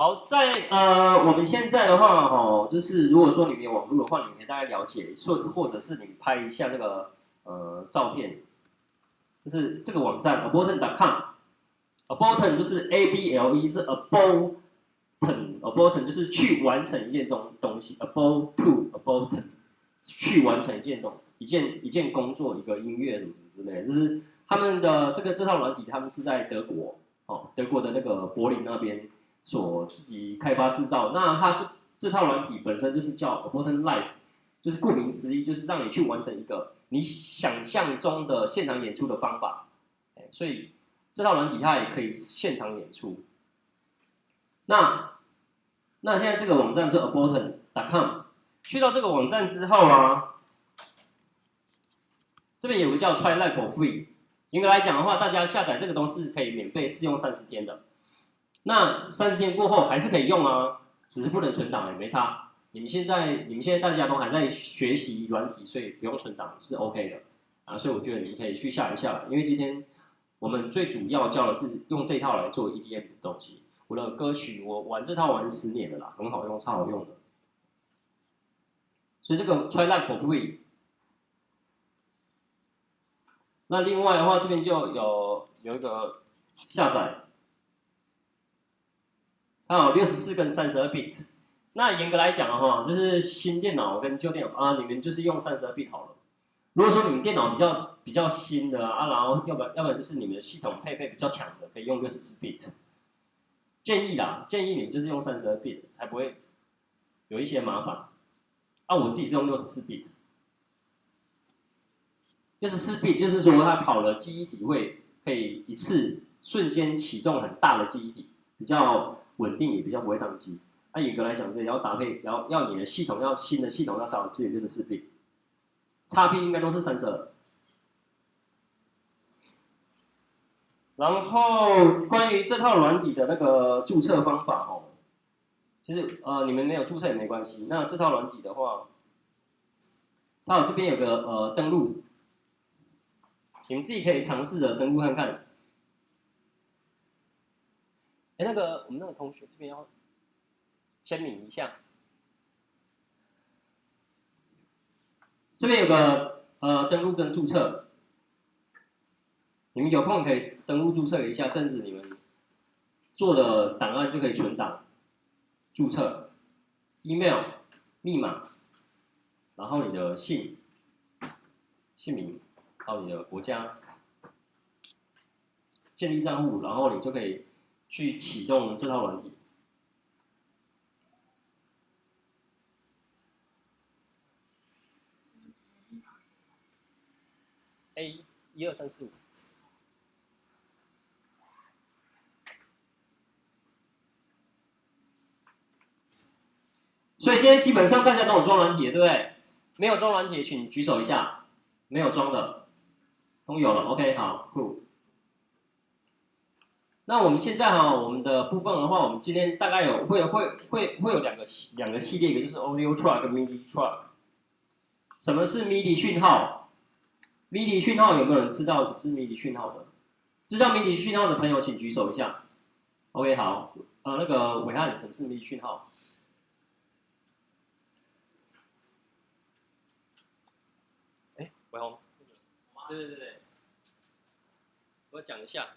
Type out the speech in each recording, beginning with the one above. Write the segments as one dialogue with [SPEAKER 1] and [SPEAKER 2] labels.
[SPEAKER 1] 好，在呃，我们现在的话，哈，就是如果说你们有网络的话，你们可以大概了解，说或者是你拍一下这个呃照片，就是这个网站 aborton.com，aborton 就是 A B L E 是 aborton，aborton 就是去完成一件东东西，abort to aborton 去完成一件东一件一件工作，一个音乐什么什么之类，就是他们的这个这套软体，他们是在德国，哦，德国的那个柏林那边。所自己开发制造，那它这这套软体本身就是叫 a b o r t o n Live，就是顾名思义，就是让你去完成一个你想象中的现场演出的方法。所以这套软体它也可以现场演出。那那现在这个网站是 aborton.com，去到这个网站之后啊，这边有个叫 Try Live for Free。严格来讲的话，大家下载这个东西可以免费试用三十天的。那三十天过后还是可以用啊，只是不能存档也没差。你们现在你们现在大家都还在学习软体，所以不用存档是 OK 的啊。所以我觉得你们可以去下一下，因为今天我们最主要教的是用这套来做 EDM 的东西。我的歌曲我玩这套玩十年了啦，很好用，超好用的。所以这个 Try Live for Free。那另外的话，这边就有有一个下载。它有六十四跟三十二 bit，那严格来讲的话，就是新电脑跟旧电脑啊，你们就是用三十二 bit 好了。如果说你们电脑比较比较新的啊，然后要不然要不然就是你们的系统配备比较强的，可以用六十四 bit。建议啦，建议你们就是用三十二 bit，才不会有一些麻烦。啊，我自己是用六十四 bit。六十四 bit 就是说它跑了记忆体会可以一次瞬间启动很大的记忆体，比较。稳定也比较不会宕机。那严格来讲，这也要搭配，要要你的系统要新的系统要少支援六十四 B，叉 P 应该都是三十二。然后关于这套软体的那个注册方法哦，其实呃你们没有注册也没关系。那这套软体的话，它这边有个呃登录，你们自己可以尝试着登录看看。哎，那个我们那个同学这边要签名一下。这边有个呃登录跟注册，你们有空可以登录注册一下，这样子你们做的档案就可以存档。注册，email、密码，然后你的姓、姓名，还有你的国家，建立账户，然后你就可以。去启动这套软体。A 一二三四五。所以现在基本上大家都有装软体，对不对？没有装软体，请举手一下。没有装的，都有了。OK，好，Cool。那我们现在哈，我们的部分的话，我们今天大概有会会会会有两个两个系列，一个就是 Audio Track 跟 MIDI Track。什么是 MIDI 讯号？MIDI 讯号有没有人知道什么是 MIDI 讯号的？知道 MIDI 讯号的朋友请举手一下。OK，好，呃，那个伟汉，什么是 MIDI 讯号？哎，伟宏，对对对对，我讲一下。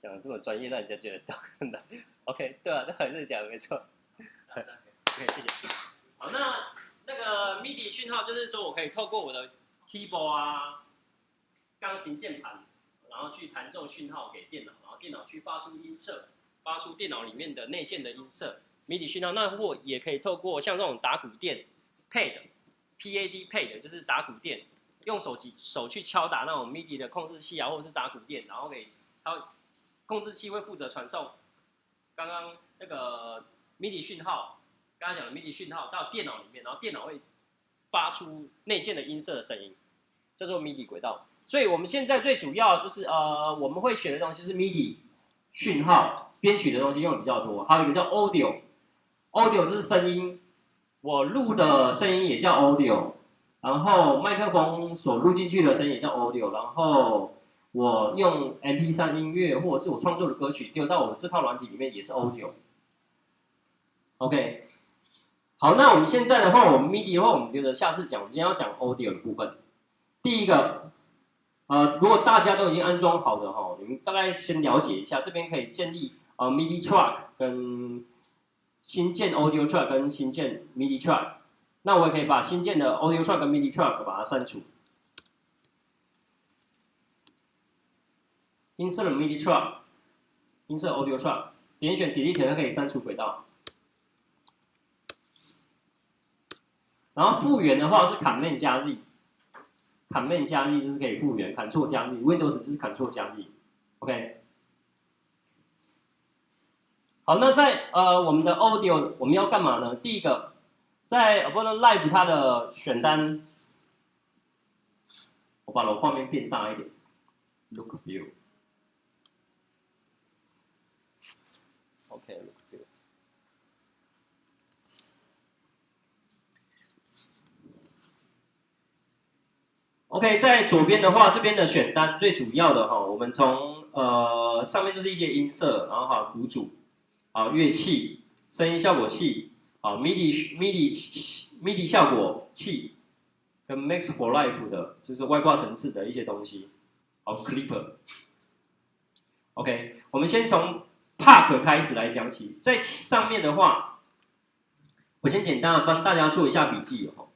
[SPEAKER 1] 讲的这么专业，让人家觉得都很难。OK，对啊，那还是讲的没错。OK，谢谢。好，那那个 MIDI 讯号就是说我可以透过我的 keyboard 啊、钢琴键盘，然后去弹奏讯号给电脑，然后电脑去发出音色，发出电脑里面的内建的音色。MIDI 讯号，那或也可以透过像这种打鼓垫 pad，pad pad 就是打鼓垫，用手机手去敲打那种 MIDI 的控制器啊，或者是打鼓垫，然后给它。控制器会负责传送刚刚那个 MIDI 讯号，刚刚讲的 MIDI 讯号到电脑里面，然后电脑会发出内建的音色的声音，叫做 MIDI 轨道。所以我们现在最主要就是呃，我们会选的东西是 MIDI 讯号编曲的东西用的比较多，还有一个叫 audio Audio，Audio 这是声音，我录的声音也叫 Audio，然后麦克风所录进去的声音也叫 Audio，然后。我用 MP3 音乐或者是我创作的歌曲丢到我们这套软体里面也是 Audio。OK，好，那我们现在的话，我们 MIDI 的话，我们留着下次讲。我们今天要讲 Audio 的部分。第一个，呃，如果大家都已经安装好的哈，你们大概先了解一下，这边可以建立呃 MIDI Track 跟新建 Audio Track 跟新建 MIDI Track。那我也可以把新建的 Audio Track 跟 MIDI Track 把它删除。音色的 MIDI track，音色 Audio track，点选 Delete 它可以删除轨道。然后复原的话是 Command 加 Z，Command 加 Z 就是可以复原，Ctrl 加 Z，Windows 就是 Ctrl 加 Z，OK。好，那在呃我们的 Audio 我们要干嘛呢？第一个，在 Ableton Live 它的选单，我把我画面变大一点，Look View。OK，在左边的话，这边的选单最主要的哈，我们从呃上面就是一些音色，然后哈鼓组，啊乐器、声音效果器，啊 MIDI MIDI MIDI 效果器，跟 mix for life 的，就是外挂层次的一些东西，好 Clipper。OK，我们先从 Park 开始来讲起，在上面的话，我先简单的帮大家做一下笔记哦。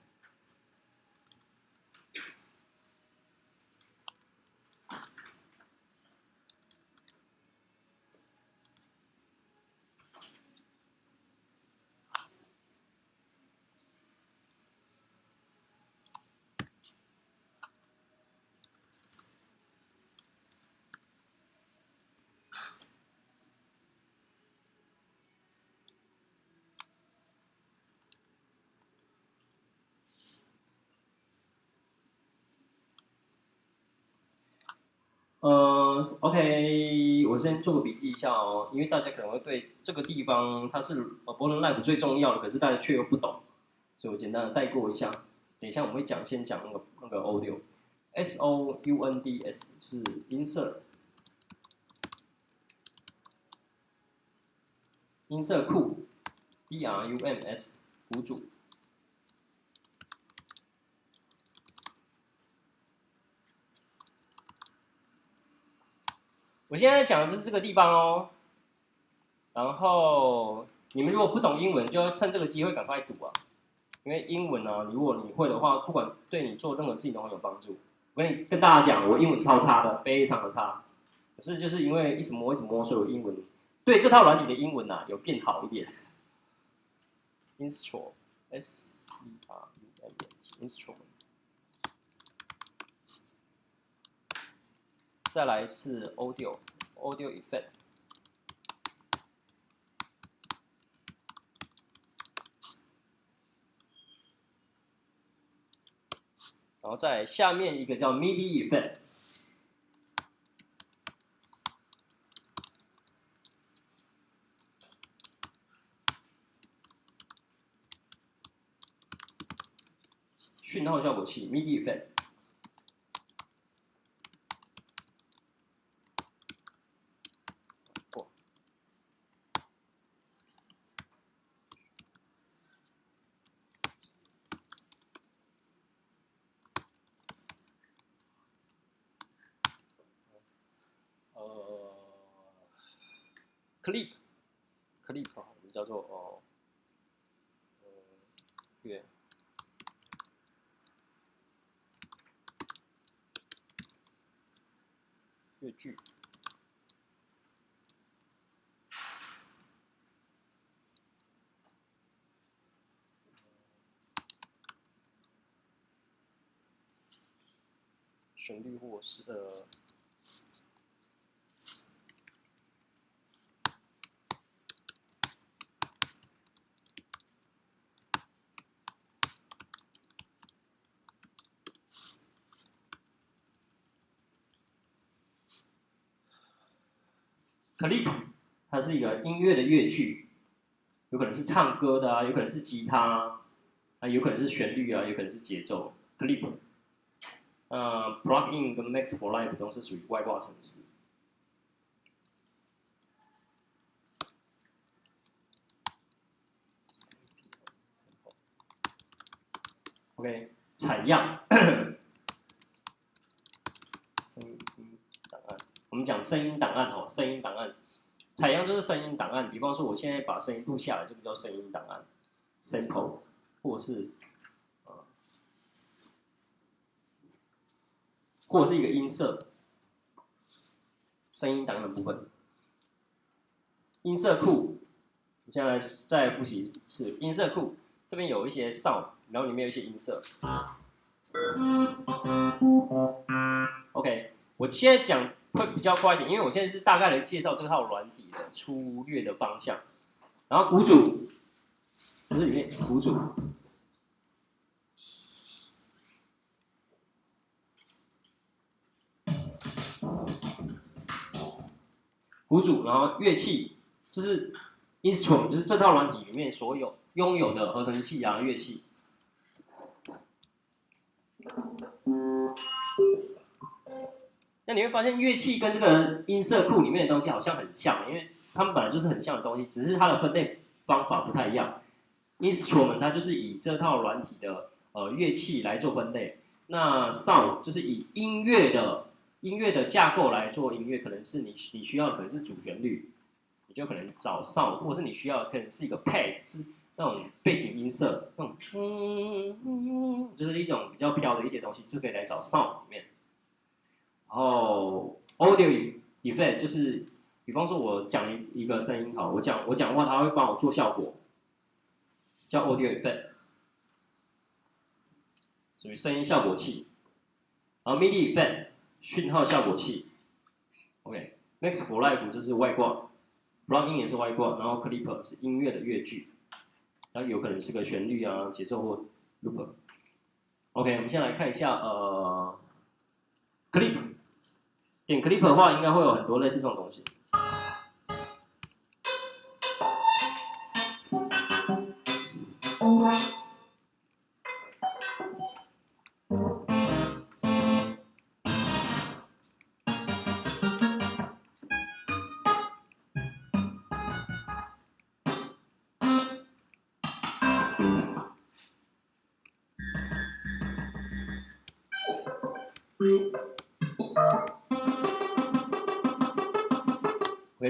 [SPEAKER 1] 呃，OK，我先做个笔记一下哦，因为大家可能会对这个地方它是呃波 Live 最重要的，可是大家却又不懂，所以我简单的带过一下。等一下我们会讲，先讲那个那个 Audio，S O U N D S 是音色，音色库，D R U M S 鼓组。我现在讲的就是这个地方哦，然后你们如果不懂英文，就要趁这个机会赶快读啊，因为英文呢，如果你会的话，不管对你做任何事情都很有帮助。我跟你跟大家讲，我英文超差的，非常的差，可是就是因为一直摸一直摸，所以我英文对这套软体的英文呐有变好一点。Instrument S E R U M E N T Instrument。再来是 Audio effect，然后在下面一个叫 MIDI effect，讯号效果器 MIDI effect。clip，clip 我们叫做哦，呃，乐，乐句，旋律或是呃。clip，它是一个音乐的乐句，有可能是唱歌的啊，有可能是吉他啊，有可能是旋律啊，有可能是节奏。clip，呃，plugin 跟 Max for Live 都是属于外挂程式。OK，采样，声音档案，我们讲声音档案哦，声音档案，采样就是声音档案。比方说，我现在把声音录下来，这个叫声音档案，sample，或是呃，或是一个音色，声音档案部分，音色库，我现在再复习是音色库，这边有一些 sound。然后里面有一些音色。OK，我现在讲会比较快一点，因为我现在是大概来介绍这套软体的粗略的方向。然后鼓组，这是里面鼓组，鼓组，然后乐器，就是 instrument，就是这套软体里面所有拥有的合成器啊乐器。那你会发现乐器跟这个音色库里面的东西好像很像，因为它们本来就是很像的东西，只是它的分类方法不太一样。Instrument 它就是以这套软体的呃乐器来做分类，那 Sound 就是以音乐的音乐的架构来做音乐，可能是你你需要的可能是主旋律，你就可能找 Sound，或是你需要可能是一个 Pad 是那种背景音色，那种嗯嗯，就是一种比较飘的一些东西，就可以来找 Sound 里面。然后 audio effect 就是，比方说我讲一一个声音，好，我讲我讲话，它会帮我做效果，叫 audio effect，属于声音效果器。然后 MIDI effect 讯号效果器，OK，Max for life 就是外挂，Plugin 也是外挂，然后 Clipper 是音乐的乐句，然后有可能是个旋律啊、节奏或 loop。OK，我们先来看一下呃，Clip。点 clip 的话，应该会有很多类似这种东西。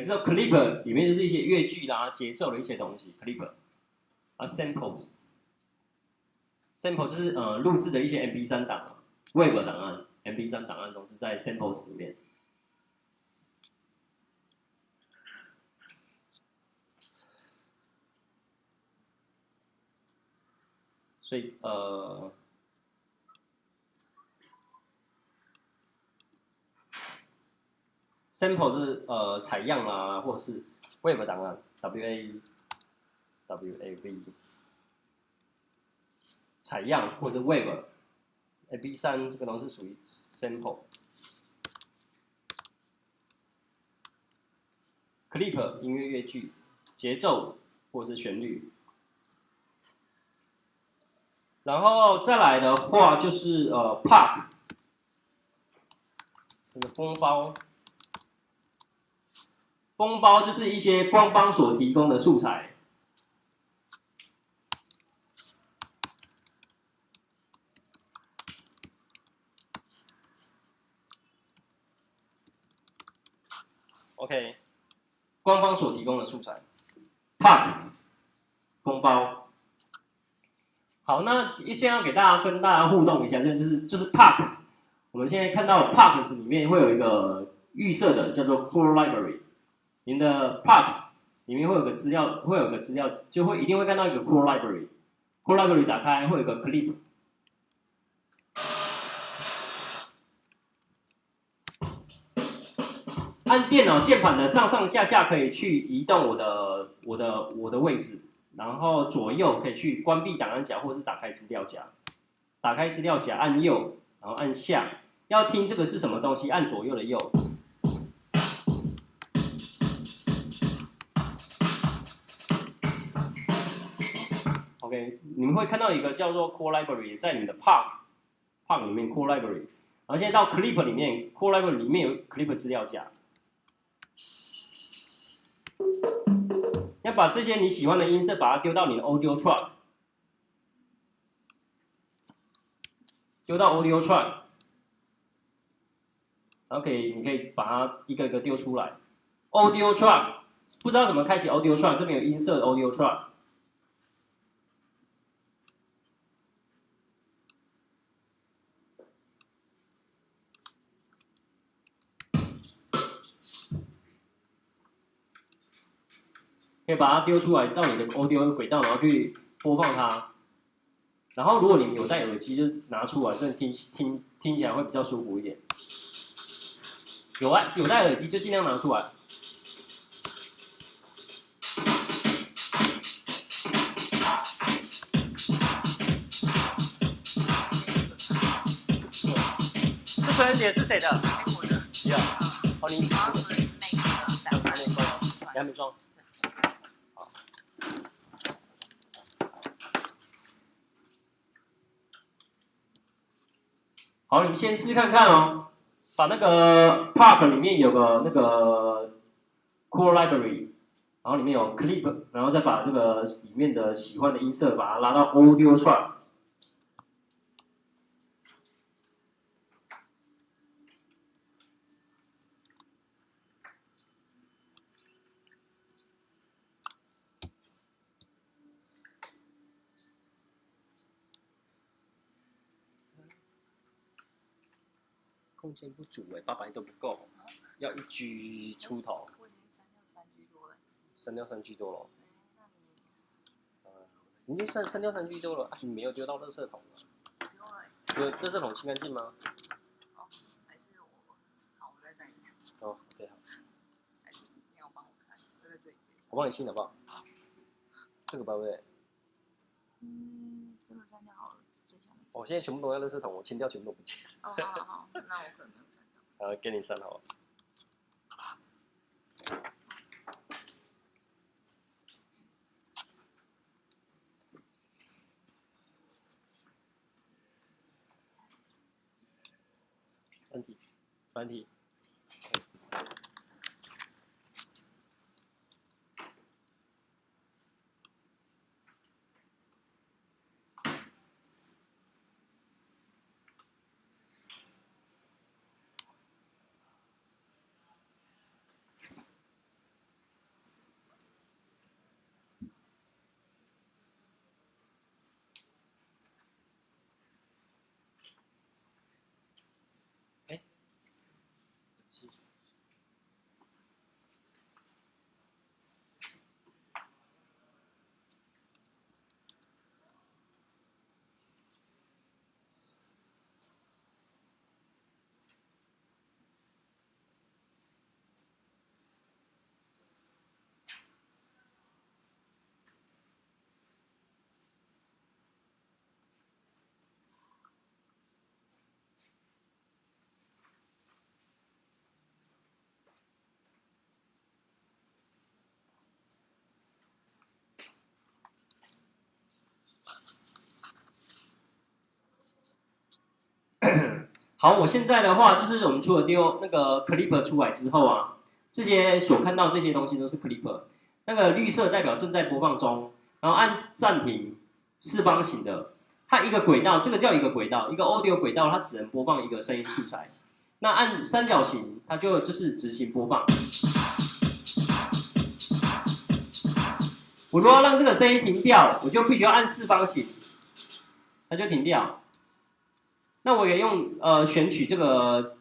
[SPEAKER 1] 知道 clip 里面就是一些乐句啦、节奏的一些东西。clip 啊，samples，sample 就是呃录制的一些 MP3 档、Web 档案、MP3 档案都是在 samples 里面。所以呃。Sample 就是呃采样啊，或者是 wave 档案，w a w a v 采样或者 wave，a b 三这个都是属于 sample。clip 音乐乐句，节奏或者是旋律，然后再来的话就是呃 park，这个封包。封包就是一些官方所提供的素材。OK，官方所提供的素材，Parks，封包。好，那先要给大家跟大家互动一下，就是就是 Parks，我们现在看到 Parks 里面会有一个预设的叫做 Full Library。您的 Parks 里面会有个资料，会有个资料，就会一定会看到一个 Core Library。Core Library 打开会有个 Clip，按电脑键盘的上上下下可以去移动我的我的我的位置，然后左右可以去关闭档案夹或是打开资料夹。打开资料夹按右，然后按下，要听这个是什么东西，按左右的右。OK，你们会看到一个叫做 Core Library 在你的 Park Park 里面 Core Library，然后现在到 Clip 里面 Core Library 里面有 Clip 资料夹，要把这些你喜欢的音色把它丢到你的 Audio Track，丢到 Audio Track，然后可以你可以把它一个一个丢出来，Audio Track 不知道怎么开启 Audio Track，这边有音色的 Audio Track。可以把它丢出来到你的 audio 轨道，然后去播放它。然后如果你们有戴耳机，就拿出来，这样听听听起来会比较舒服一点。有啊，有戴耳机就尽量拿出来。这春节是谁的？
[SPEAKER 2] 我的。
[SPEAKER 1] 呀，好，你
[SPEAKER 2] 然后是那个的，
[SPEAKER 1] 你还没装。好，你们先试试看看哦。把那个 Park 里面有个那个 Cool Library，然后里面有 Clip，然后再把这个里面的喜欢的音色把它拉到 Audio Track。空间不足哎，八百都不够，要一 G 出头，
[SPEAKER 2] 我已经删掉三 G 多了。
[SPEAKER 1] 删掉三 G 多了。
[SPEAKER 2] 那你
[SPEAKER 1] 你已经删删掉三 G 多了，啊，你没有丢到垃圾桶了？
[SPEAKER 2] 丢了？
[SPEAKER 1] 有垃圾桶清干净吗？
[SPEAKER 2] 哦，还是我，好，我再删一次。
[SPEAKER 1] 哦，对好，
[SPEAKER 2] 还是你要帮我删？就在这里。
[SPEAKER 1] 我帮你清好不好？这个吧，对不对？
[SPEAKER 2] 嗯，这个删掉好了，最下面。
[SPEAKER 1] 我现在全部都在垃圾桶，我清掉全部都不见，
[SPEAKER 2] 哦，好好好，那我可能没有删掉。
[SPEAKER 1] 呃给你删好了。软体，软体。好，我现在的话就是我们除了丢那个 clip 出来之后啊，这些所看到这些东西都是 clip，那个绿色代表正在播放中，然后按暂停，四方形的，它一个轨道，这个叫一个轨道，一个 audio 轨道，它只能播放一个声音素材。那按三角形，它就就是执行播放。我如果要让这个声音停掉，我就必须要按四方形，它就停掉。那我也用呃选取这个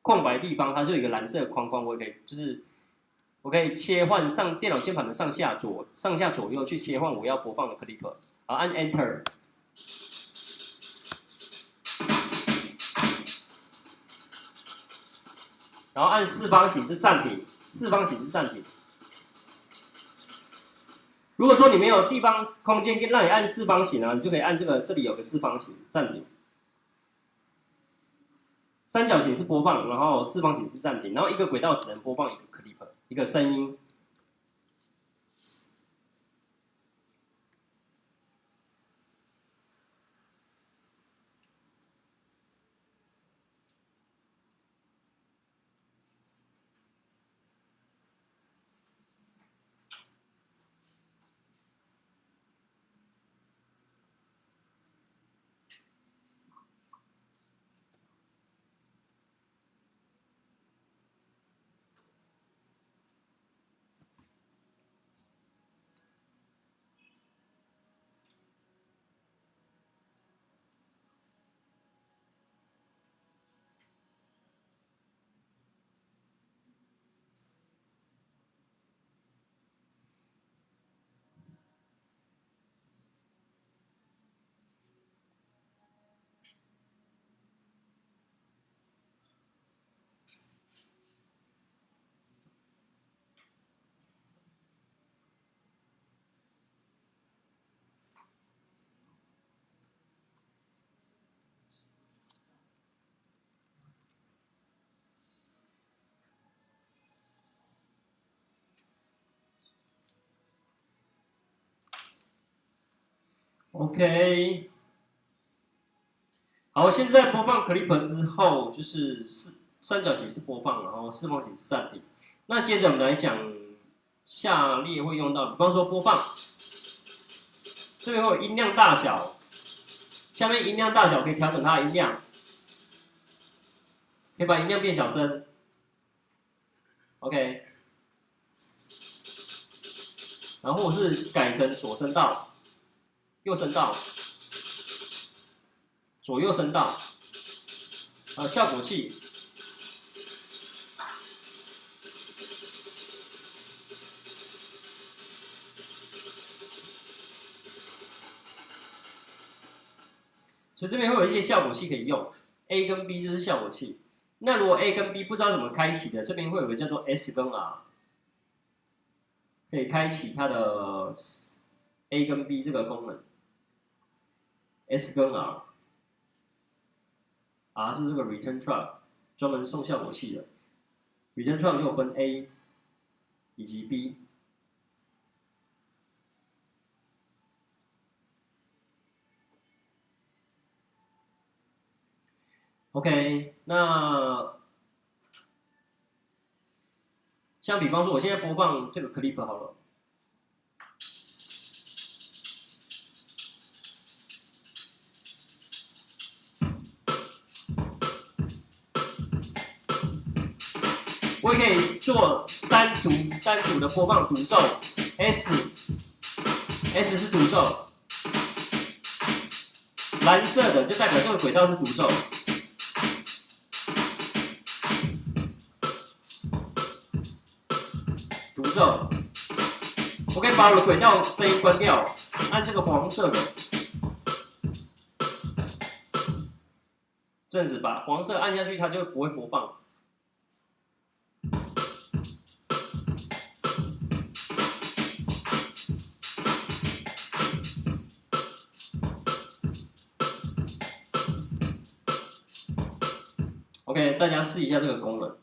[SPEAKER 1] 空白地方，它是有一个蓝色框框，我也可以就是我可以切换上电脑键盘的上下左上下左右去切换我要播放的 clip，然后按 Enter，然后按四方形是暂停，四方形是暂停。如果说你没有地方空间让你按四方形啊，你就可以按这个，这里有个四方形暂停。三角形是播放，然后四方形是暂停，然后一个轨道只能播放一个 clip，一个声音。OK，好，现在播放 clip 之后，就是四三角形是播放，然后四方形是暂停。那接着我们来讲下列会用到，比方说播放，这边会有音量大小，下面音量大小可以调整它的音量，可以把音量变小声。OK，然后是改成左声道。右声道，左右声道，呃，效果器。所以这边会有一些效果器可以用，A 跟 B 这是效果器。那如果 A 跟 B 不知道怎么开启的，这边会有个叫做 S 跟 R，可以开启它的 A 跟 B 这个功能。S 跟 R，R 是这个 Return Track，专门送效果器的。Return Track 又分 A 以及 B。OK，那像比方说，我现在播放这个 clip 好了。我可以做单独单独的播放独奏，S，S 是独奏，蓝色的就代表这个轨道是独奏，独奏。我可以把我的轨道声音关掉，按这个黄色的，这样子把黄色按下去，它就不会播放。大家试一下这个功能，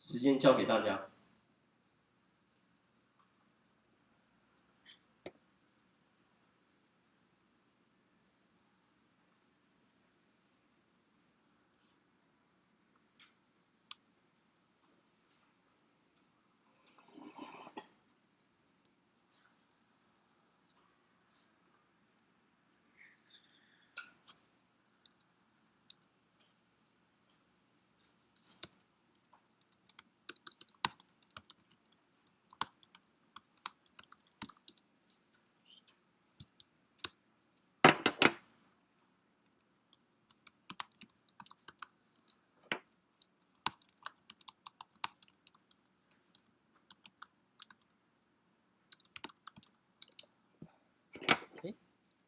[SPEAKER 1] 时间交给大家。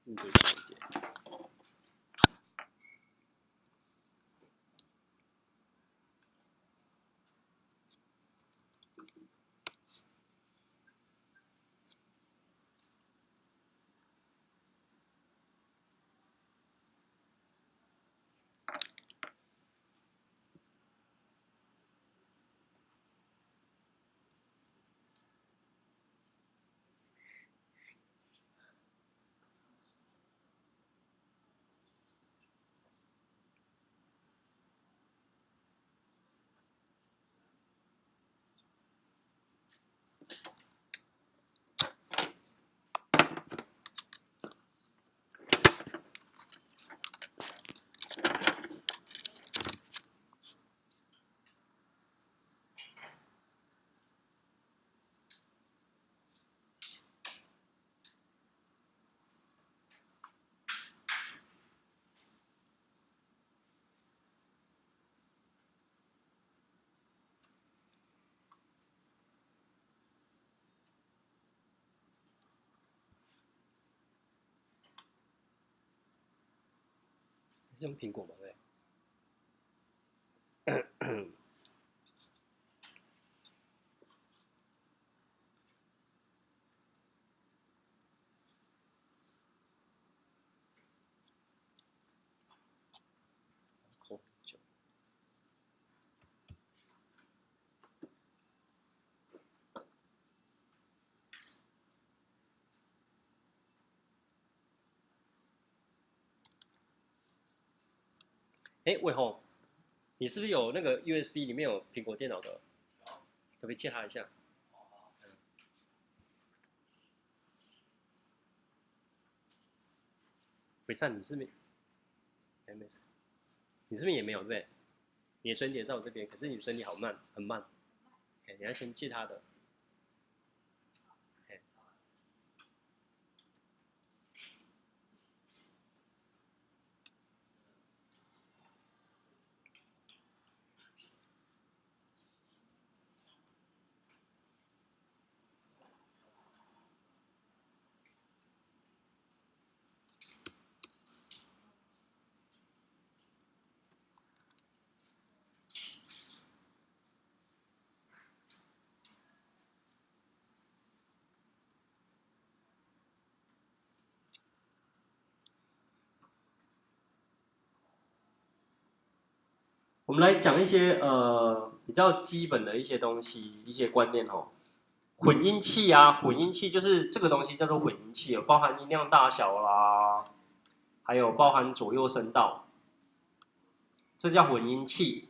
[SPEAKER 1] 嗯，是用苹果吗？对。哎，魏红，你是不是有那个 USB 里面有苹果电脑的？可不可以借他一下？伟善，你是不是？哎，没事。你这边也没有对？你的身体在我这边，可是你身体好慢，很慢。哎，你要先借他的。们来讲一些呃比较基本的一些东西，一些观念哦。混音器啊，混音器就是这个东西叫做混音器，包含音量大小啦，还有包含左右声道，这叫混音器。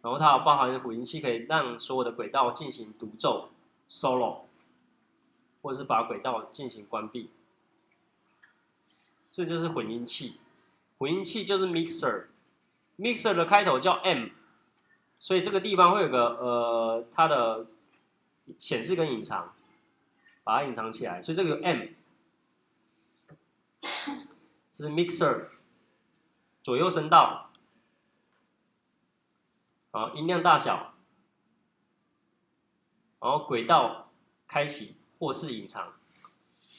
[SPEAKER 1] 然后它包含混音器，可以让所有的轨道进行独奏 solo，或是把轨道进行关闭，这就是混音器。混音器就是 mixer。Mixer 的开头叫 M，所以这个地方会有个呃，它的显示跟隐藏，把它隐藏起来。所以这个 M 是 Mixer，左右声道，好，音量大小，然后轨道开启或是隐藏，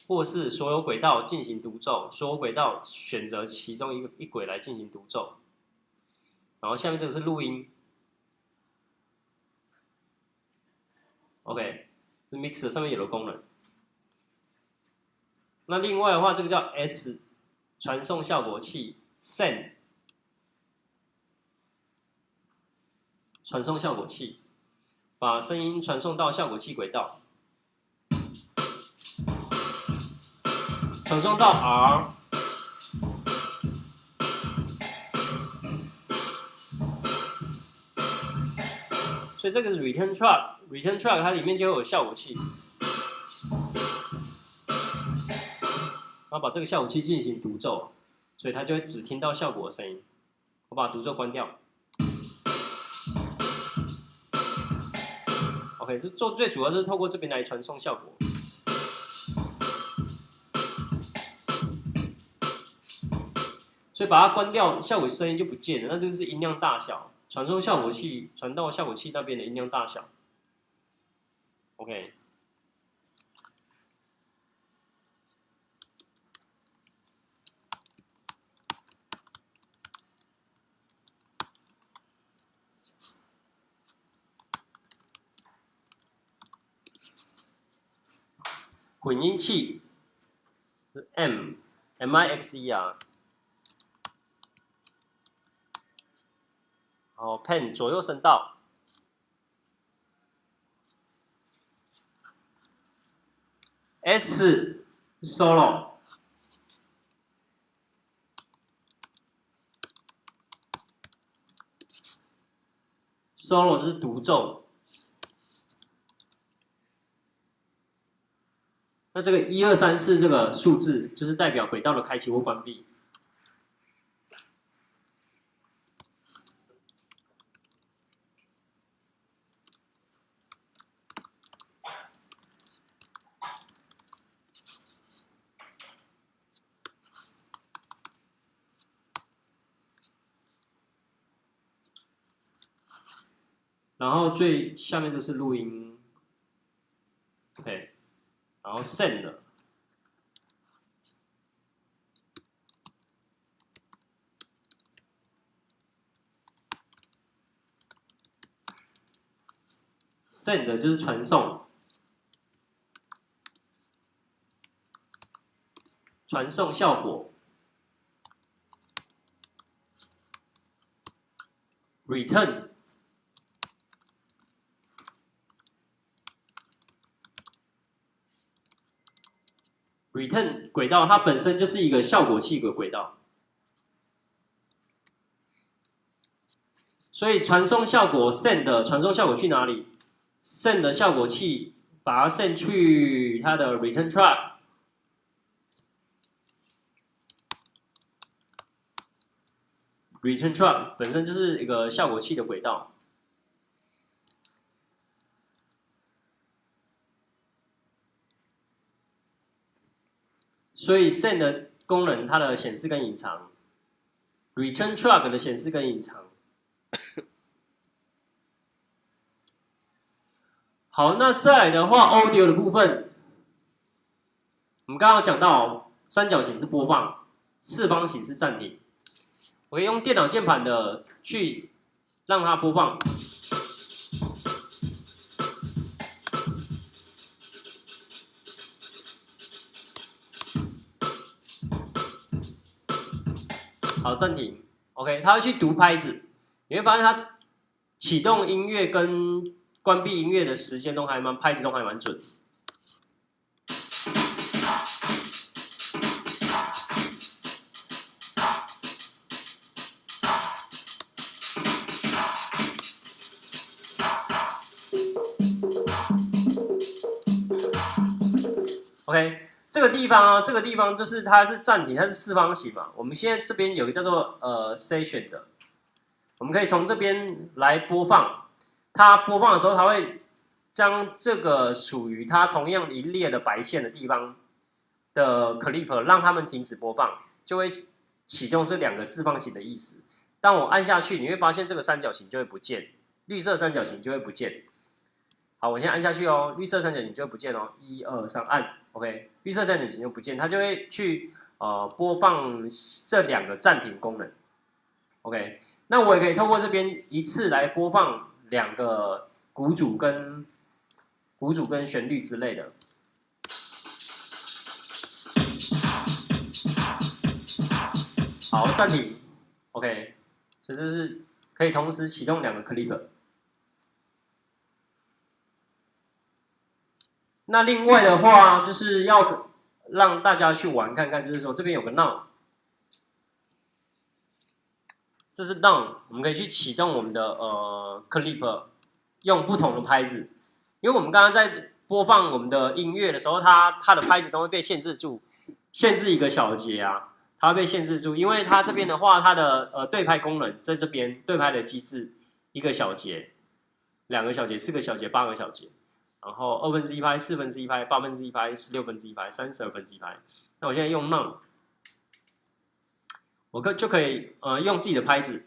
[SPEAKER 1] 或是所有轨道进行独奏，所有轨道选择其中一个一轨来进行独奏。然后下面这个是录音，OK，是 mixer 上面有的功能。那另外的话，这个叫 S 传送效果器，Send 传送效果器，把声音传送到效果器轨道，传送到 R。所以这个是 return track，return track 它里面就会有效果器，然后把这个效果器进行独奏，所以它就会只听到效果的声音。我把独奏关掉。OK，这做最主要是透过这边来传送效果，所以把它关掉，效果声音就不见了。那这个是音量大小。传送效果器传到效果器那边的音量大小，OK。混音器是 M，M I X E 哦，pen 左右声道 S 是 solo，solo 是独奏。那这个一二三四这个数字，就是代表轨道的开启或关闭。然后最下面这是录音，OK，然后 send，send 就是传送，传送效果，return。return 轨道，它本身就是一个效果器的轨道。所以传送效果 send 传送效果去哪里？send 的效果器把它 send 去它的 return truck。return truck 本身就是一个效果器的轨道。所以 send 的功能，它的显示跟隐藏；return track 的显示跟隐藏。好，那再来的话，audio 的部分，我们刚刚讲到三角形是播放，四方形是暂停。我可以用电脑键盘的去让它播放。暂停。OK，他会去读拍子，你会发现他启动音乐跟关闭音乐的时间都还蛮拍子都还蛮准。个地方啊，这个地方就是它是暂停，它是四方形嘛。我们现在这边有一个叫做呃 session 的，我们可以从这边来播放。它播放的时候，它会将这个属于它同样一列的白线的地方的 clip 让它们停止播放，就会启动这两个四方形的意思。当我按下去，你会发现这个三角形就会不见，绿色三角形就会不见。好，我先按下去哦，绿色三角形就不见哦。一二三，按 OK，绿色三角形就不见，它就会去呃播放这两个暂停功能。OK，那我也可以透过这边一次来播放两个鼓组跟鼓组跟旋律之类的。好，暂停。OK，所以这是可以同时启动两个 clip。那另外的话，就是要让大家去玩看看，就是说这边有个 now，这是 now，我们可以去启动我们的呃 clip，用不同的拍子，因为我们刚刚在播放我们的音乐的时候，它它的拍子都会被限制住，限制一个小节啊，它会被限制住，因为它这边的话，它的呃对拍功能在这边对拍的机制，一个小节、两个小节、四个小节、八个小节。然后二分之一拍、四分之一拍、八分之一拍、十六分之一拍、三十二分之一拍。那我现在用 None，我可就可以呃用自己的拍子。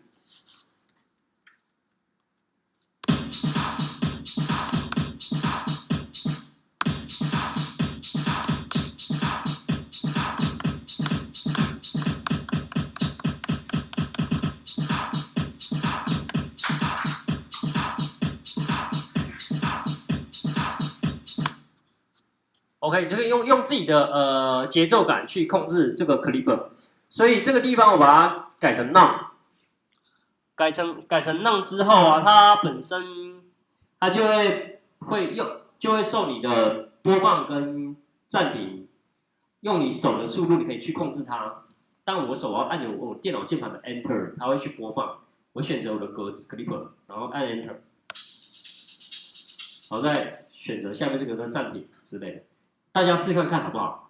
[SPEAKER 1] OK，就可以用用自己的呃节奏感去控制这个 clipper，所以这个地方我把它改成 None，改成改成 None 之后啊，它本身它就会会用就会受你的播放跟暂停，用你手的速度你可以去控制它。当我手要按钮我电脑键盘的 Enter，它会去播放。我选择我的格子 clipper，然后按 Enter，好，再选择下面这个的暂停之类的。大家试看看好不好？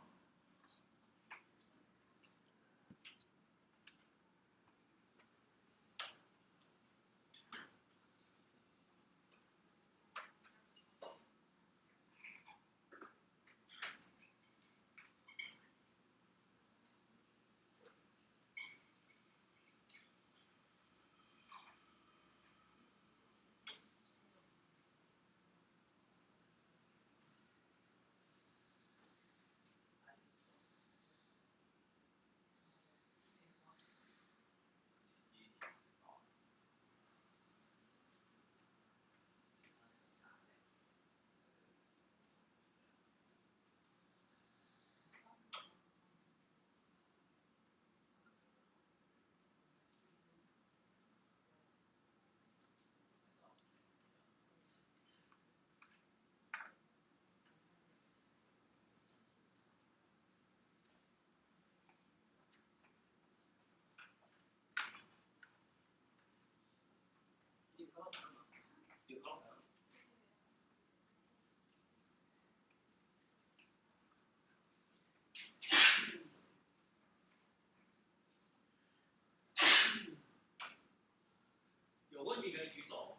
[SPEAKER 1] 有问题可以举手。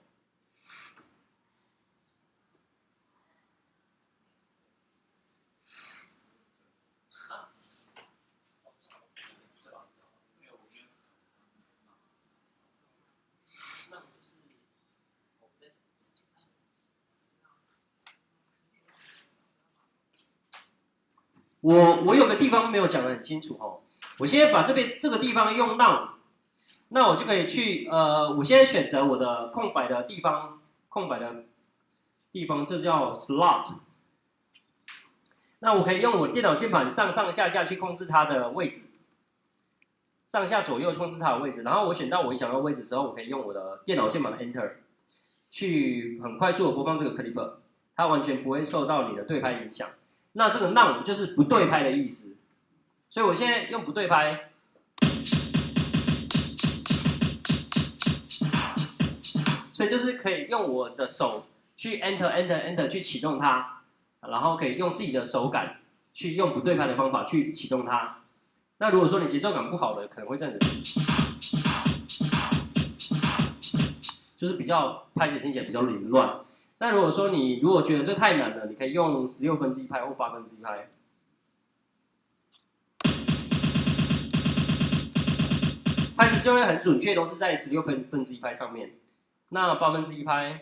[SPEAKER 1] 我我有个地方没有讲的很清楚哦，我现在把这边这个地方用浪那我就可以去呃，我现在选择我的空白的地方，空白的地方，这叫 slot。那我可以用我电脑键盘上上下下去控制它的位置，上下左右控制它的位置。然后我选到我想要位置之后，我可以用我的电脑键盘的 Enter 去很快速的播放这个 clip，它完全不会受到你的对拍影响。那这个 none 就是不对拍的意思，所以我现在用不对拍，所以就是可以用我的手去 enter enter enter 去启动它，然后可以用自己的手感去用不对拍的方法去启动它。那如果说你节奏感不好的，可能会这样子，就是比较拍起听起来比较凌乱。那如果说你如果觉得这太难了，你可以用十六分之一拍或八分之一拍，拍子就会很准确，都是在十六分分之一拍上面。那八分之一拍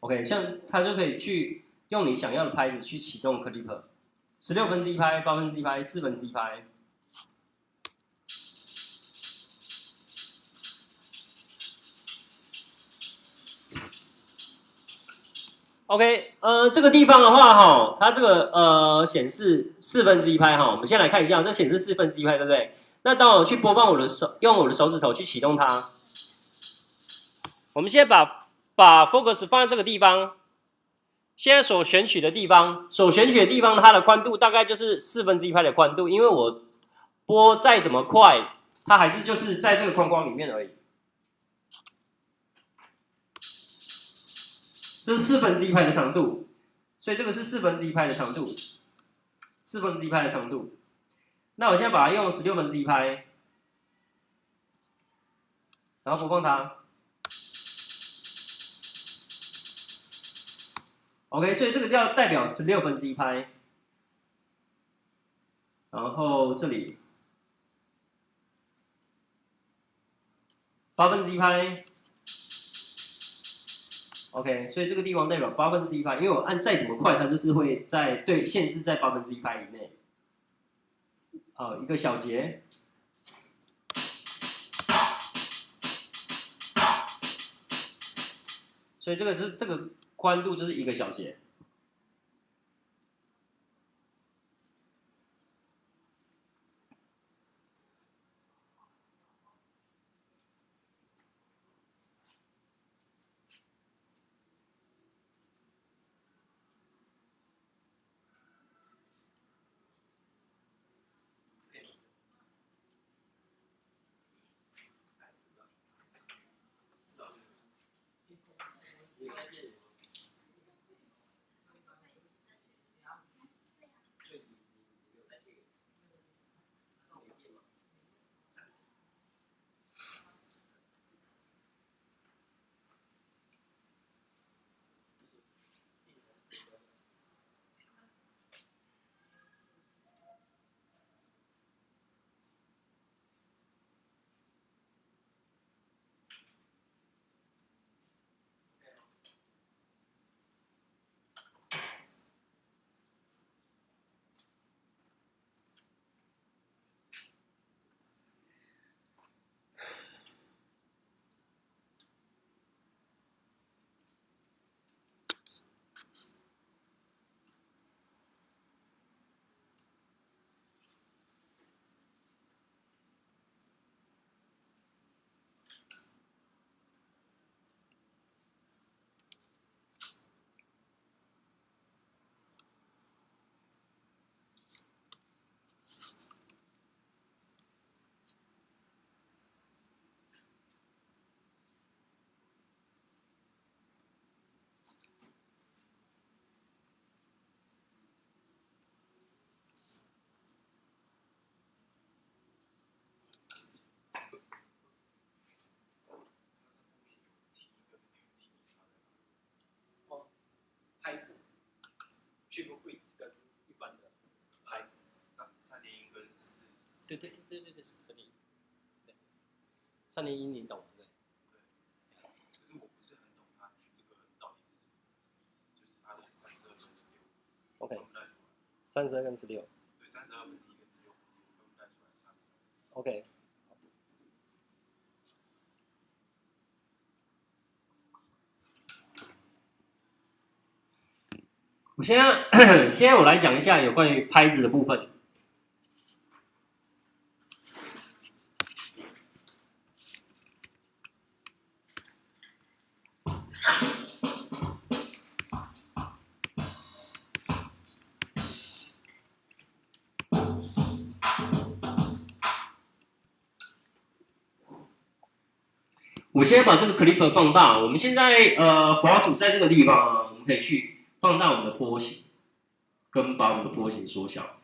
[SPEAKER 1] ，OK，像它就可以去用你想要的拍子去启动 Clipper 十六分之一拍、八分之一拍、四分之一拍。OK，呃，这个地方的话，哈，它这个呃显示四分之一拍，哈，我们先来看一下，这显示四分之一拍，对不对？那当我去播放我的手，用我的手指头去启动它，我们先把把 focus 放在这个地方，现在所选取的地方，所选取的地方，它的宽度大概就是四分之一拍的宽度，因为我播再怎么快，它还是就是在这个框框里面而已。这是四分之一拍的长度，所以这个是四分之一拍的长度，四分之一拍的长度。那我现在把它用十六分之一拍，然后播放它。OK，所以这个要代表十六分之一拍，然后这里八分之一拍，OK，所以这个地方代表八分之一拍，因为我按再怎么快，它就是会在对限制在八分之一拍以内。好，一个小节，所以这个是这个宽度就是一个小节。进入会一般的
[SPEAKER 3] 还三三年一跟四
[SPEAKER 1] 对对对对对对年对三年一你懂对，
[SPEAKER 3] 可是我不是很懂这个到底是么，就是的三十二十六
[SPEAKER 1] ，OK，三十二跟十六，
[SPEAKER 3] 对，三十二分一来差
[SPEAKER 1] ，OK。我现在现在我来讲一下有关于拍子的部分。我先把这个 clip 放大。我们现在呃滑鼠在这个地方，我们可以去放大我们的波形，跟把我们的波形缩小。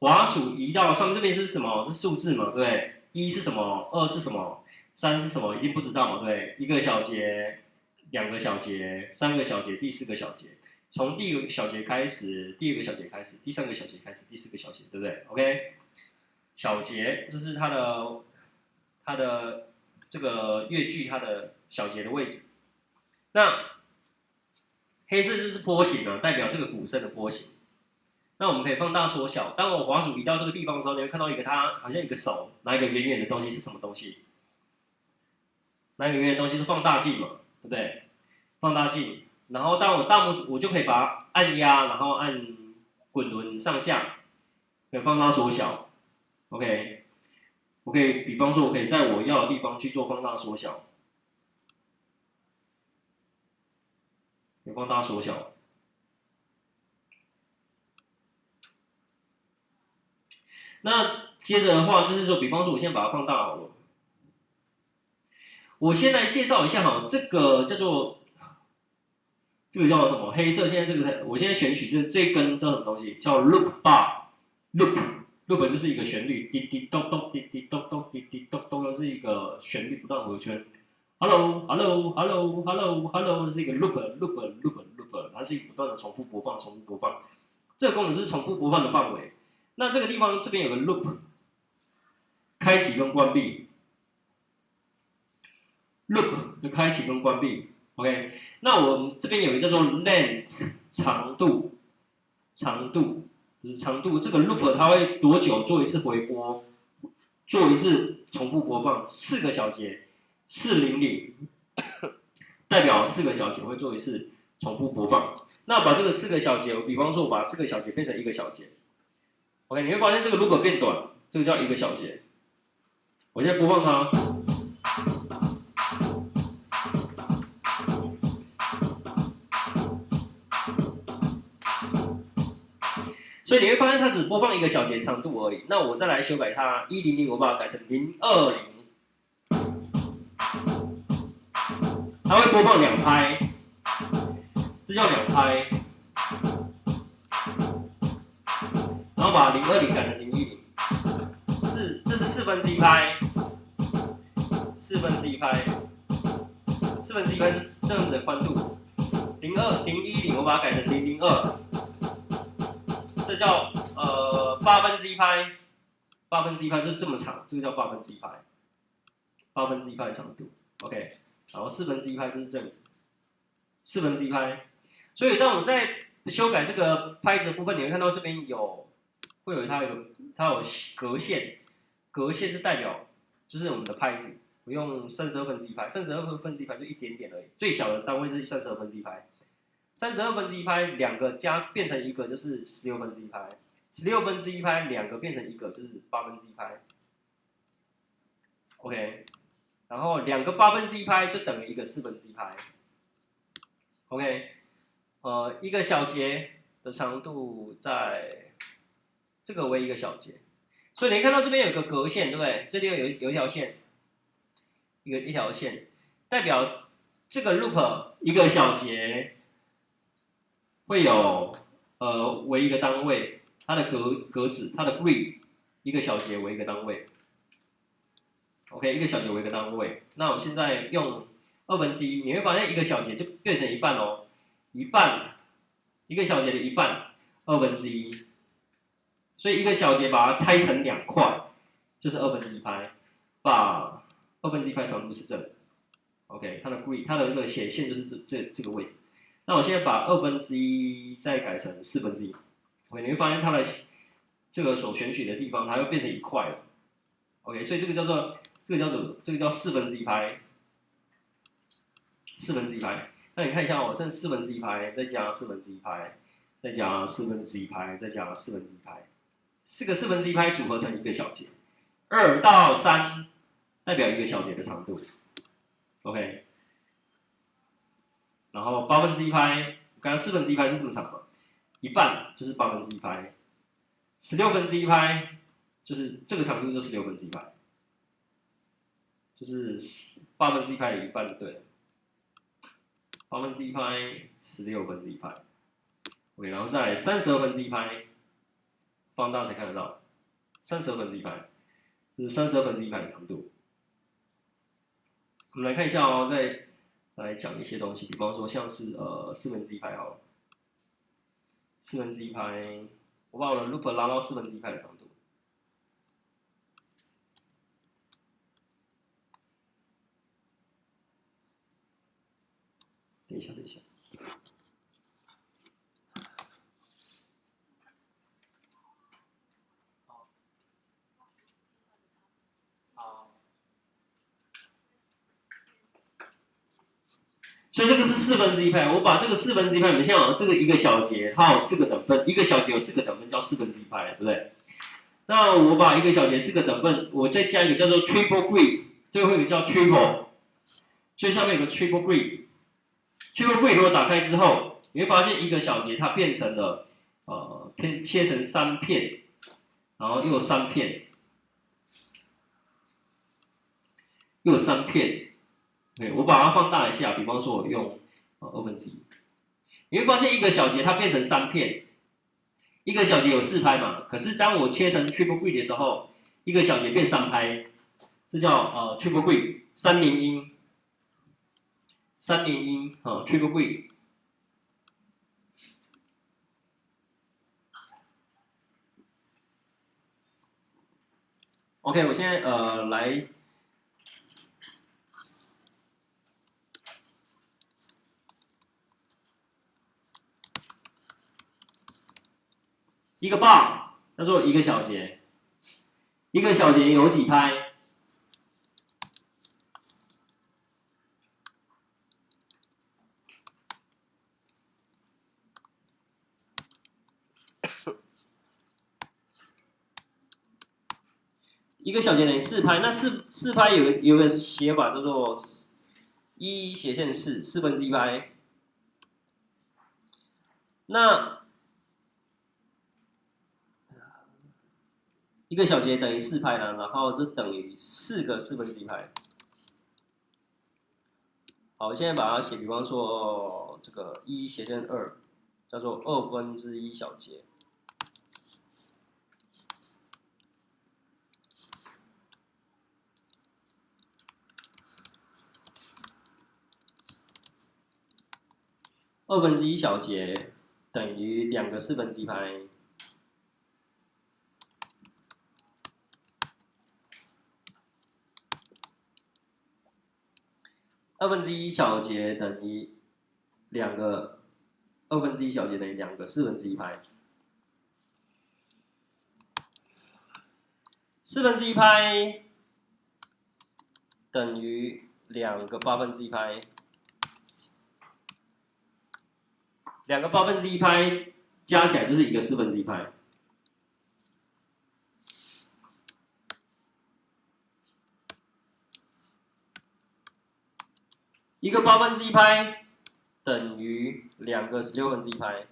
[SPEAKER 1] 滑鼠移到上面这边是什么？是数字嘛？对？一是什么？二是什么？三是什么？一定不知道嘛？对不对？一个小节，两个小节，三个小节，第四个小节。从第一个小节开始，第二个小节开始，第三个小节开始，第四个小节，对不对？OK，小节这是它的它的这个乐句它的小节的位置。那黑色就是波形啊，代表这个鼓声的波形。那我们可以放大缩小。当我滑鼠移到这个地方的时候，你会看到一个它好像一个手拿一个圆圆的东西是什么东西？拿一个圆圆的东西是放大镜嘛，对不对？放大镜。然后当我大拇指，我就可以把它按压，然后按滚轮上下，可以放大缩小。OK，我可以，比方说，我可以在我要的地方去做放大缩小，有放大缩小。那接着的话，就是说，比方说，我现在把它放大好了。我先来介绍一下哈，这个叫做这个叫什么？黑色。现在这个，我现在选取这这根叫什么东西？叫 loop bar，loop loop 就是一个旋律，滴滴咚咚，滴滴咚咚，滴滴咚咚，都是一个旋律不断回圈。Hello，Hello，Hello，Hello，Hello，是一个 loop，loop，loop，loop，它是一个不断的重复播放，重复播放。这个功能是重复播放的范围。那这个地方这边有个 loop，开启跟关闭，loop 的开启跟关闭。OK，那我们这边有一个叫做 length 长度，长度就是长度。这个 loop 它会多久做一次回播，做一次重复播放？四个小节，四零零，代表四个小节会做一次重复播放。那把这个四个小节，比方说我把四个小节变成一个小节。OK，你会发现这个如果变短，这个叫一个小节。我现在播放它，所以你会发现它只播放一个小节长度而已。那我再来修改它，一零零我把它改成零二零，它会播放两拍，这叫两拍。然后把零二零改成零一零，四这是四分之一拍，四分之一拍，四分之一拍是这样子的宽度，零二零一零我把它改成零零二，这叫呃八分之一拍，八分之一拍就是这么长，这个叫八分之一拍，八分之一拍的长度，OK，然后四分之一拍就是这样子，四分之一拍，所以当我们在修改这个拍子的部分，你会看到这边有。会有它有它有格线，格线就代表就是我们的拍子，我用三十二分之一拍，三十二分之一拍就一点点而已，最小的单位是三十二分之一拍，三十二分之一拍两个加变成一个就是十六分之一拍，十六分之一拍两个变成一个就是八分之一拍，OK，然后两个八分之一拍就等于一个四分之一拍，OK，呃，一个小节的长度在。这个为一个小节，所以你看到这边有个格线，对不对？这里有有一条线，一个一条线，代表这个 loop 一个小节会有呃为一个单位，它的格格子，它的 grid 一个小节为一个单位。OK，一个小节为一个单位。那我现在用二分之一，你会发现一个小节就变成一半哦，一半一个小节的一半，二分之一。所以一个小节把它拆成两块，就是二分之一拍，把二分之一拍长度是这，OK，它的 grid 它的那个斜线就是这这这个位置。那我现在把二分之一再改成四分之一，OK，你会发现它的这个所选取的地方，它又变成一块了，OK，所以这个叫做这个叫做这个叫四分之一拍，四分之一拍。那你看一下哦，剩四分之一拍，再加四分之一拍，再加四分之一拍，再加四分之一拍，四个四分之一拍组合成一个小节，二到三代表一个小节的长度，OK。然后八分之一拍，刚刚四分之一拍是这么长嘛？一半就是八分之一拍，十六分之一拍就是这个长度就是六分之一拍，就是八分之一拍的一半就对了。八分之一拍，十六分之一拍，OK，然后再三十二分之一拍，放大才看得到，三十二分之一拍，这是三十二分之一拍的长度。我们来看一下哦，再来讲一些东西，比方说像是呃四分之一拍好了，四分之一拍，我把我的 loop 拉到四分之一拍的长度。等一下，等一下。所以这个是四分之一派，我把这个四分之一派，你们想这个一个小节它有四个等分，一个小节有四个等分叫四分之一派，对不对？那我把一个小节四个等分，我再加一个叫做 triple grid，最后一个叫 triple，所以下面有个 triple grid。Triple grid 如果打开之后，你会发现一个小节它变成了呃片切成三片，然后又三片，又三片。对，我把它放大一下，比方说我用呃二分之一，你会发现一个小节它变成三片，一个小节有四拍嘛，可是当我切成 triple grid 的时候，一个小节变三拍，这叫呃 triple grid 三连音，三连音啊 triple grid。OK，我现在呃来。一个 bar 叫做一个小节，一个小节有几拍？一个小节等于四拍，那四四拍有个有个写法叫做一斜线四四分之一拍，那。一个小节等于四拍呢，然后就等于四个四分之一拍。好，我现在把它写，比方说这个一斜线二，叫做二分之一小节。二分之一小节等于两个四分之一拍。二分之一小节等于两个，二分之一小节等于两个四分之一拍，四分之一拍等于两个八分之一拍，两个八分之一拍加起来就是一个四分之一拍。一个八分之一拍等于两个十六分之一拍，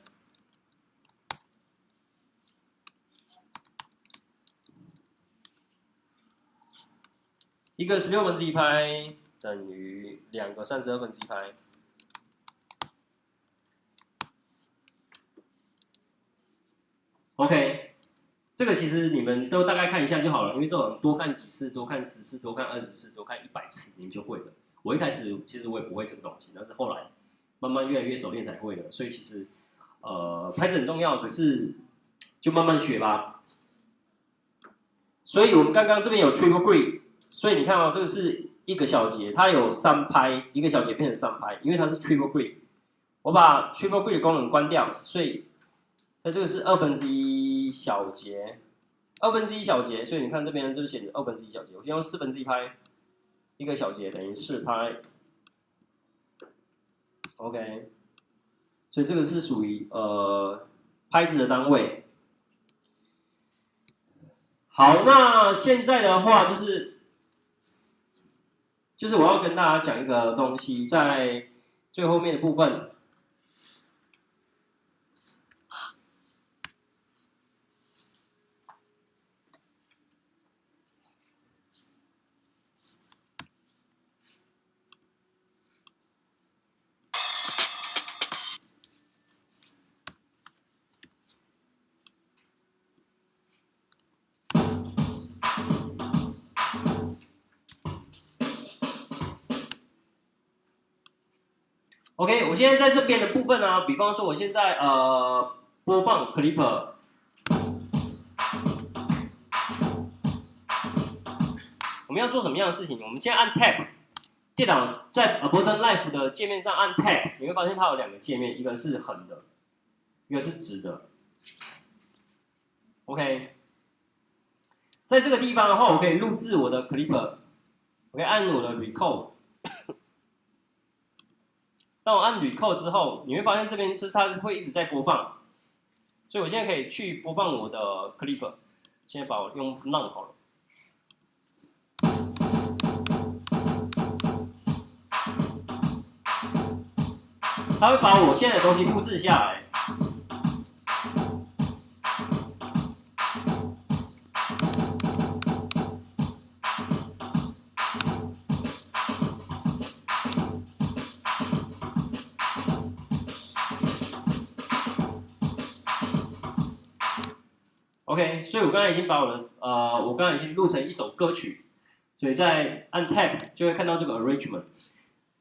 [SPEAKER 1] 一个十六分之一拍等于两个三十二分之一拍。OK，这个其实你们都大概看一下就好了，因为这种多看几次、多看十次、多看二十次、多看一百次，你就会了。我一开始其实我也不会这个东西，但是后来慢慢越来越熟练才会的。所以其实呃拍子很重要，可是就慢慢学吧。所以我们刚刚这边有 triple grid，所以你看哦，这个是一个小节，它有三拍，一个小节变成三拍，因为它是 triple grid。我把 triple grid 的功能关掉，所以那这个是二分之一小节，二分之一小节，所以你看这边就写着二分之一小节。我先用四分之一拍，一个小节等于四拍，OK。所以这个是属于呃拍子的单位。好，那现在的话就是，就是我要跟大家讲一个东西，在最后面的部分。OK，我现在在这边的部分呢，比方说我现在呃播放 Clipper，我们要做什么样的事情？我们现在按 Tab，电脑在 Ableton Live 的界面上按 Tab，你会发现它有两个界面，一个是横的，一个是直的。OK，在这个地方的话，我可以录制我的 Clipper，我可以按我的 Record。当我按绿扣之后，你会发现这边就是它会一直在播放，所以我现在可以去播放我的 Clip。现在把我用 nun 好了。它会把我现在的东西复制下来。所以我刚才已经把我的呃，我刚才已经录成一首歌曲，所以在按 Tab 就会看到这个 Arrangement。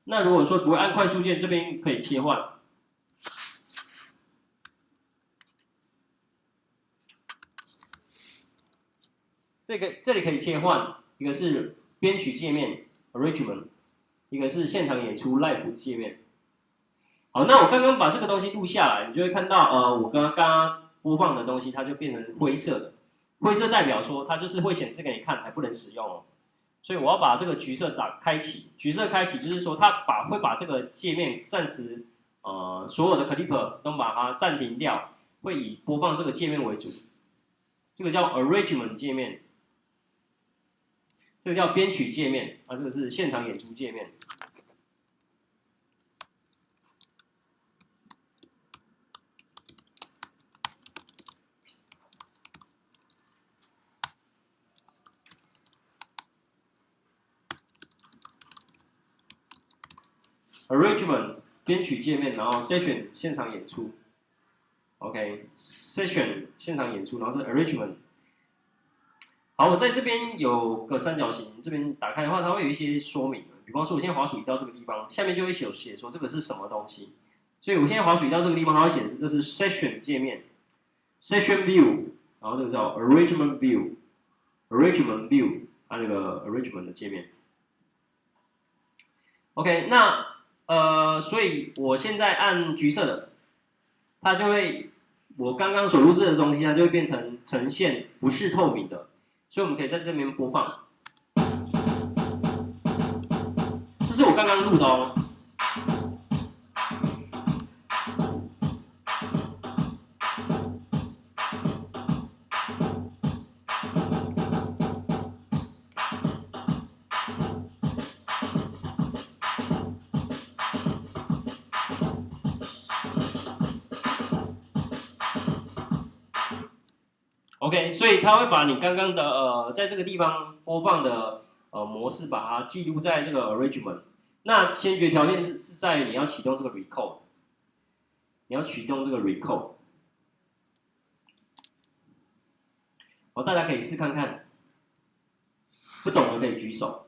[SPEAKER 1] 那如果说不会按快速键，这边可以切换。这个这里可以切换，一个是编曲界面 Arrangement，一个是现场演出 Live 界面。好，那我刚刚把这个东西录下来，你就会看到呃，我刚刚刚刚。播放的东西，它就变成灰色的。灰色代表说它就是会显示给你看，还不能使用哦。所以我要把这个橘色打开启，橘色开启就是说它把会把这个界面暂时呃所有的 clip 都把它暂停掉，会以播放这个界面为主。这个叫 arrangement 界面，这个叫编曲界面啊，这个是现场演出界面。Arrangement 编曲界面，然后 Session 现场演出，OK，Session 现场演出，然后是 Arrangement。好，我在这边有个三角形，这边打开的话，它会有一些说明。比方说，我现在滑鼠移到这个地方，下面就会写写说这个是什么东西。所以我现在滑鼠移到这个地方，它会显示这是 Session 界面，Session View，然后这个叫 Arrangement View，Arrangement View，它那个 Arrangement 的界面。OK，那呃，所以我现在按橘色的，它就会我刚刚所录制的东西，它就会变成呈现不是透明的，所以我们可以在这边播放。这是我刚刚录的哦。所以它会把你刚刚的呃，在这个地方播放的呃模式，把它记录在这个 arrangement。那先决条件是是在于你要启动这个 record，你要启动这个 record。好，大家可以试看看，不懂的可以举手。